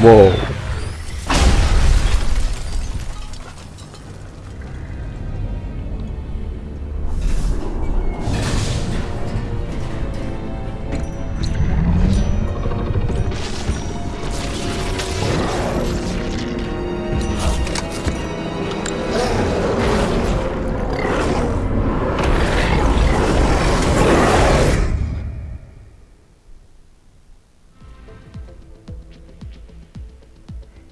Whoa.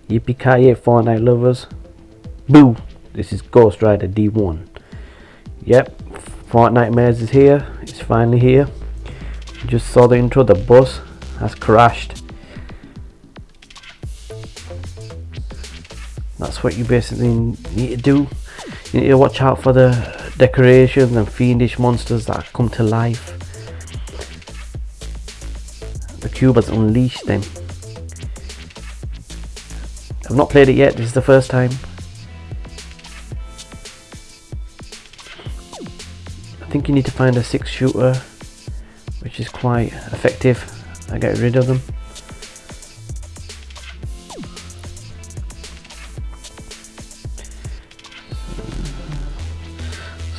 Yippee-ki-yay Fortnite lovers. Boo! This is Ghost Rider D1. Yep, Fortnitemares is here. It's finally here. You just saw the intro, the bus has crashed. That's what you basically need to do. You need to watch out for the decorations and fiendish monsters that come to life. The cube has unleashed them. I've not played it yet, this is the first time. I think you need to find a six shooter which is quite effective I get rid of them.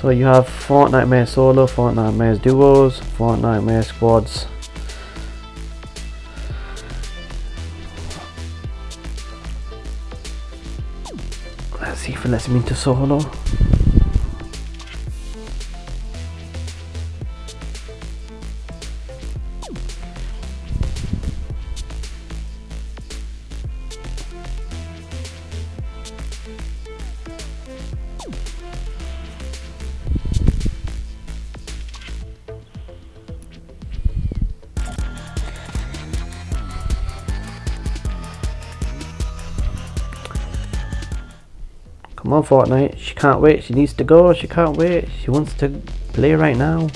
So you have Fortnitemares Solo, Fortnitemares Duos, Fortnitemares Squads, እዚህ ፍላስ ሚንት ሰው ሆኖ Come on Fortnite, she can't wait, she needs to go, she can't wait, she wants to play right now.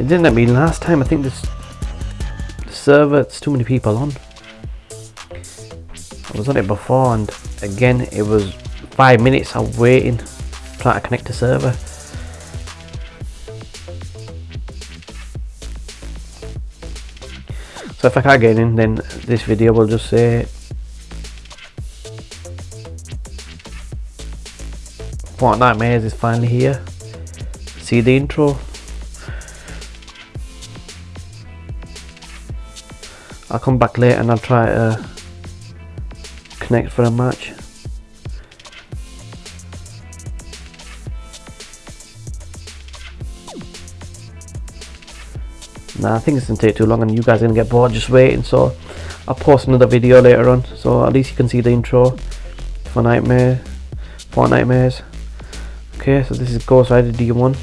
It didn't let me last time, I think this the server, it's too many people on. I was on it before and again it was 5 minutes of waiting trying to connect to server. So if I can't get in then this video will just say Fortnitemares is finally here. See the intro. I'll come back later and I'll try to connect for a match. Nah, I think it's gonna take too long and you guys are gonna get bored just waiting so I'll post another video later on. So at least you can see the intro for Nightmare for Nightmares. okay so this is Ghost Rider D1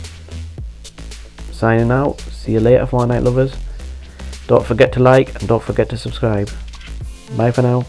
signing out. See you later Fortnite lovers. Don't forget to like and don't forget to subscribe. Bye for now